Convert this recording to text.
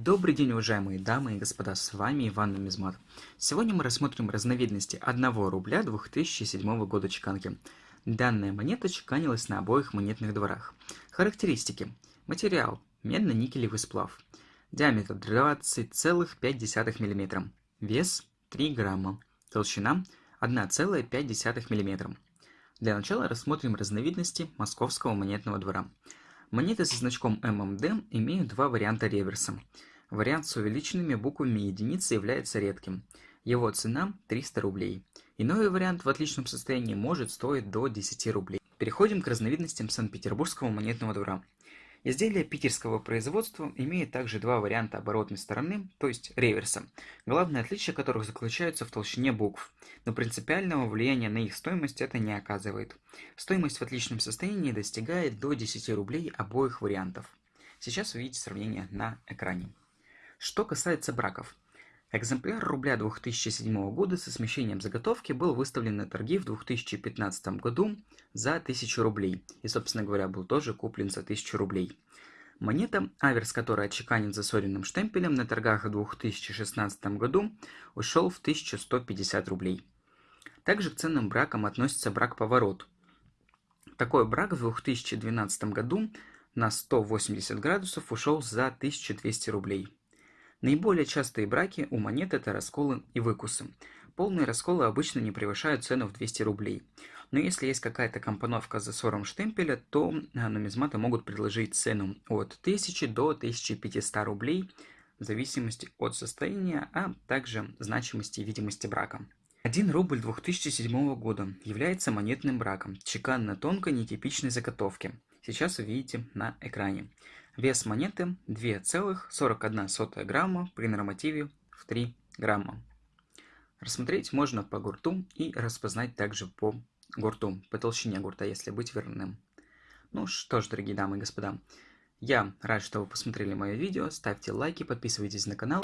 Добрый день, уважаемые дамы и господа, с вами Иван Нумизмат. Сегодня мы рассмотрим разновидности 1 рубля 2007 года чеканки. Данная монета чеканилась на обоих монетных дворах. Характеристики. Материал. Медно-никелевый сплав. Диаметр 20,5 мм. Вес 3 грамма. Толщина 1,5 мм. Для начала рассмотрим разновидности московского монетного двора. Монеты со значком ММД имеют два варианта реверса. Вариант с увеличенными буквами единицы является редким. Его цена 300 рублей. Иной вариант в отличном состоянии может стоить до 10 рублей. Переходим к разновидностям Санкт-Петербургского монетного двора. Изделие питерского производства имеет также два варианта оборотной стороны, то есть реверса, главное отличие которых заключается в толщине букв, но принципиального влияния на их стоимость это не оказывает. Стоимость в отличном состоянии достигает до 10 рублей обоих вариантов. Сейчас вы видите сравнение на экране. Что касается браков. Экземпляр рубля 2007 года со смещением заготовки был выставлен на торги в 2015 году за 1000 рублей и, собственно говоря, был тоже куплен за 1000 рублей. Монета, аверс которой отчеканен засоренным штемпелем на торгах в 2016 году, ушел в 1150 рублей. Также к ценным бракам относится брак-поворот. Такой брак в 2012 году на 180 градусов ушел за 1200 рублей. Наиболее частые браки у монет это расколы и выкусы. Полные расколы обычно не превышают цену в 200 рублей. Но если есть какая-то компоновка за засором штемпеля, то а, нумизматы могут предложить цену от 1000 до 1500 рублей в зависимости от состояния, а также значимости и видимости брака. 1 рубль 2007 года является монетным браком, чеканно-тонкой нетипичной заготовки. Сейчас вы видите на экране. Вес монеты 2,41 грамма при нормативе в 3 грамма. Рассмотреть можно по гурту и распознать также по гурту, по толщине гурта, если быть верным. Ну что ж, дорогие дамы и господа, я рад, что вы посмотрели мое видео. Ставьте лайки, подписывайтесь на канал.